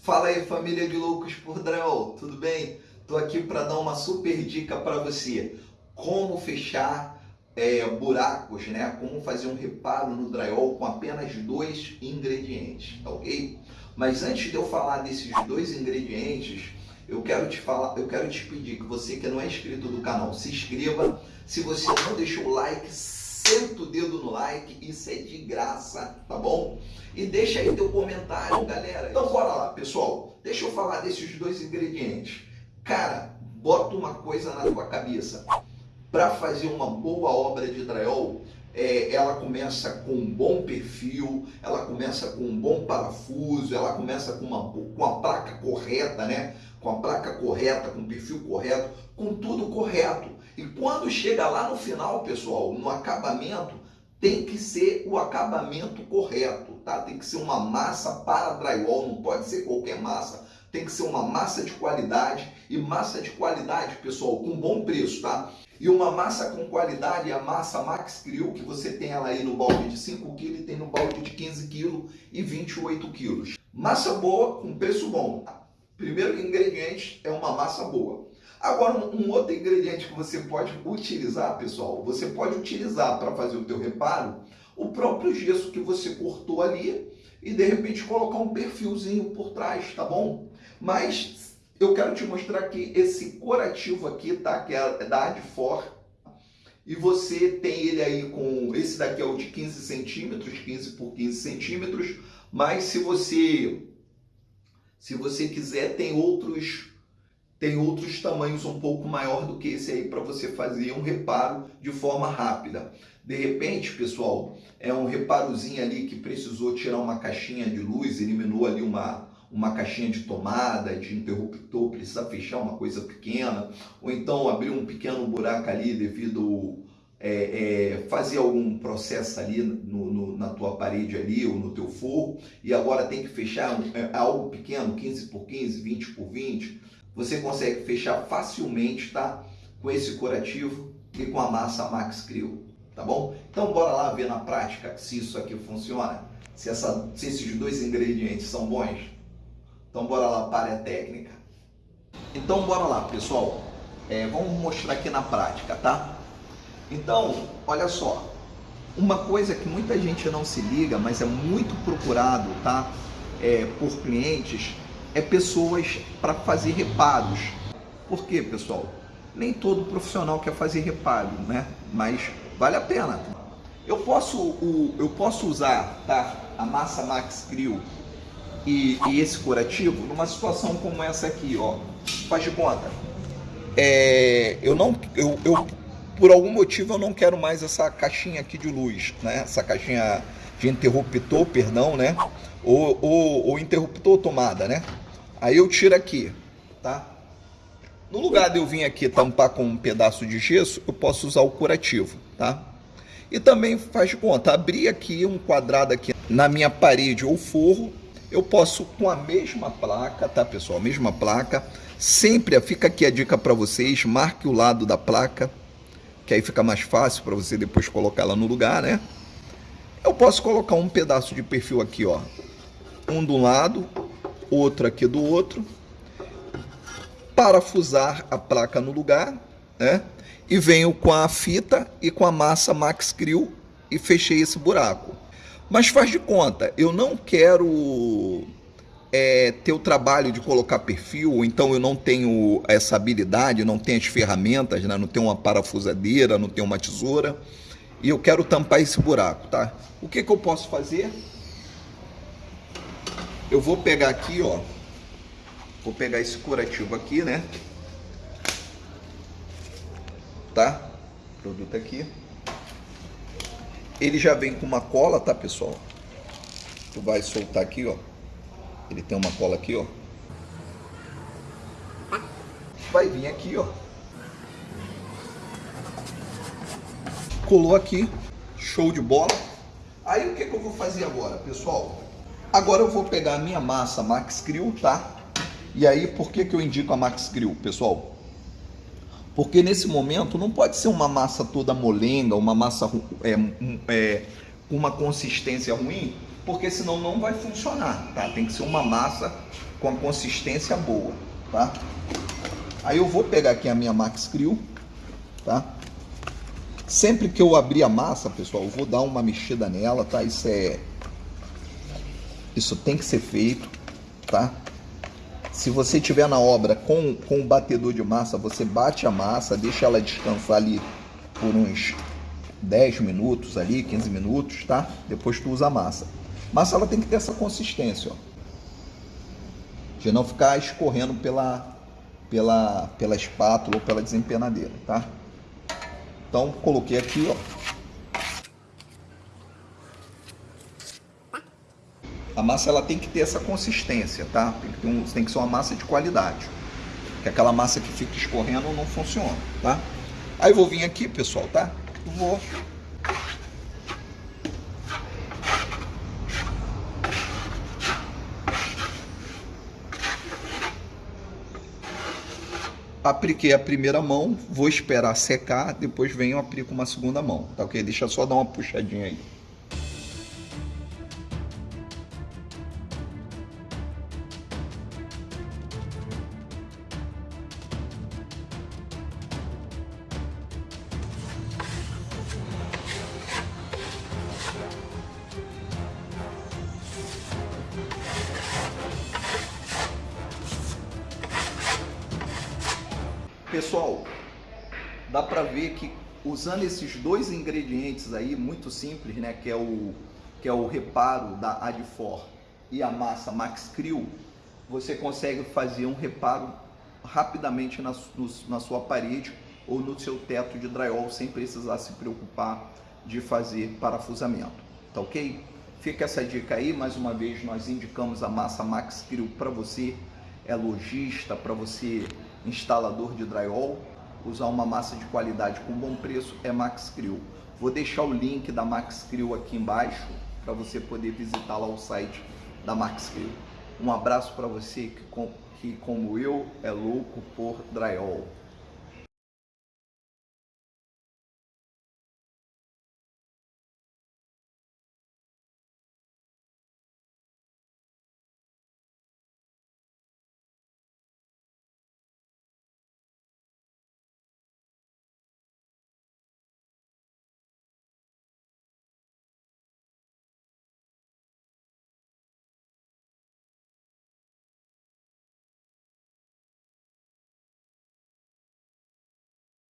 Fala aí família de loucos por drywall, tudo bem? Tô aqui para dar uma super dica para você. Como fechar é, buracos, né? Como fazer um reparo no drywall com apenas dois ingredientes, tá ok? Mas antes de eu falar desses dois ingredientes, eu quero te falar, eu quero te pedir que você que não é inscrito do canal, se inscreva. Se você não deixou o like, senta o dedo no like, isso é de graça, tá bom? E deixa aí teu comentário, galera. Então bora lá, pessoal. Deixa eu falar desses dois ingredientes. Cara, bota uma coisa na tua cabeça. Para fazer uma boa obra de drywall, é, ela começa com um bom perfil, ela começa com um bom parafuso, ela começa com uma, com a placa correta, né? Com a placa correta, com o perfil correto, com tudo correto. E quando chega lá no final, pessoal, no acabamento, tem que ser o acabamento correto, tá? Tem que ser uma massa para drywall, não pode ser qualquer massa. Tem que ser uma massa de qualidade e massa de qualidade, pessoal, com bom preço, tá? E uma massa com qualidade a massa Max Grill, que você tem ela aí no balde de 5 kg tem no balde de 15 kg e 28 kg. Massa boa com preço bom. Primeiro ingrediente é uma massa boa. Agora, um outro ingrediente que você pode utilizar, pessoal, você pode utilizar para fazer o teu reparo o próprio gesso que você cortou ali e de repente colocar um perfilzinho por trás, tá bom? Mas eu quero te mostrar que esse corativo aqui, tá? Que é da Adfor. E você tem ele aí com... Esse daqui é o de 15 centímetros, 15 por 15 centímetros. Mas se você... Se você quiser, tem outros tem outros tamanhos um pouco maior do que esse aí para você fazer um reparo de forma rápida. De repente, pessoal, é um reparozinho ali que precisou tirar uma caixinha de luz, eliminou ali uma, uma caixinha de tomada, de interruptor, precisa fechar uma coisa pequena, ou então abrir um pequeno buraco ali devido é, é, fazer algum processo ali no, no, na tua parede ali ou no teu forro e agora tem que fechar é, algo pequeno, 15 por 15, 20 por 20, você consegue fechar facilmente, tá? Com esse curativo e com a massa Max Crew, tá bom? Então bora lá ver na prática se isso aqui funciona, se, essa, se esses dois ingredientes são bons. Então bora lá para a técnica. Então bora lá, pessoal. É, vamos mostrar aqui na prática, tá? Então, olha só. Uma coisa que muita gente não se liga, mas é muito procurado, tá? É, por clientes, é pessoas para fazer reparos. Por quê, pessoal? Nem todo profissional quer fazer reparo, né? Mas vale a pena. Eu posso, o, eu posso usar tá, a massa Max Grill e, e, esse curativo numa situação como essa aqui, ó. Faz de conta. É, eu não, eu, eu, por algum motivo eu não quero mais essa caixinha aqui de luz, né? Essa caixinha de interruptor, perdão, né? Ou, ou, ou interruptor tomada, né? Aí eu tiro aqui, tá? No lugar de eu vir aqui tampar com um pedaço de gesso, eu posso usar o curativo, tá? E também faz de conta, abrir aqui um quadrado aqui na minha parede ou forro, eu posso com a mesma placa, tá pessoal? A mesma placa, sempre fica aqui a dica para vocês, marque o lado da placa, que aí fica mais fácil para você depois colocar ela no lugar, né? Eu posso colocar um pedaço de perfil aqui, ó, um do lado, outro aqui do outro, parafusar a placa no lugar, né? E venho com a fita e com a massa Max Grill e fechei esse buraco. Mas faz de conta, eu não quero é, ter o trabalho de colocar perfil, então eu não tenho essa habilidade, não tenho as ferramentas, né? não tenho uma parafusadeira, não tenho uma tesoura, e eu quero tampar esse buraco, tá? O que, que eu posso fazer? Eu vou pegar aqui, ó. Vou pegar esse curativo aqui, né? Tá? Produto aqui. Ele já vem com uma cola, tá, pessoal? Tu vai soltar aqui, ó. Ele tem uma cola aqui, ó. Vai vir aqui, ó. Colou aqui. Show de bola. Aí o que, que eu vou fazer agora, pessoal? Agora eu vou pegar a minha massa Max Grill, tá? E aí, por que, que eu indico a Max Grill, pessoal? Porque nesse momento não pode ser uma massa toda molenga, uma massa é, é, com uma consistência ruim, porque senão não vai funcionar, tá? Tem que ser uma massa com a consistência boa, tá? Aí eu vou pegar aqui a minha Max Crew, tá? Sempre que eu abrir a massa, pessoal, eu vou dar uma mexida nela, tá? Isso é... Isso tem que ser feito, tá? Se você tiver na obra com, com o batedor de massa, você bate a massa, deixa ela descansar ali por uns 10 minutos ali, 15 minutos, tá? Depois tu usa a massa. Massa ela tem que ter essa consistência, ó. De não ficar escorrendo pela, pela, pela espátula ou pela desempenadeira, tá? Então, coloquei aqui, ó. A massa ela tem que ter essa consistência, tá? Tem que, um, tem que ser uma massa de qualidade. Que aquela massa que fica escorrendo não funciona, tá? Aí vou vir aqui, pessoal, tá? Vou apliquei a primeira mão, vou esperar secar, depois venho aplico uma segunda mão, tá ok? Deixa só dar uma puxadinha aí. Pessoal, dá para ver que usando esses dois ingredientes aí, muito simples, né, que é o, que é o reparo da Adfor e a massa Max Crew, você consegue fazer um reparo rapidamente na, no, na sua parede ou no seu teto de drywall sem precisar se preocupar de fazer parafusamento, tá ok? Fica essa dica aí, mais uma vez nós indicamos a massa Max Crew para você, é lojista, para você instalador de drywall, usar uma massa de qualidade com bom preço é Max Crew. Vou deixar o link da Max Crew aqui embaixo para você poder visitar lá o site da Max Crew. Um abraço para você que, que, como eu, é louco por drywall.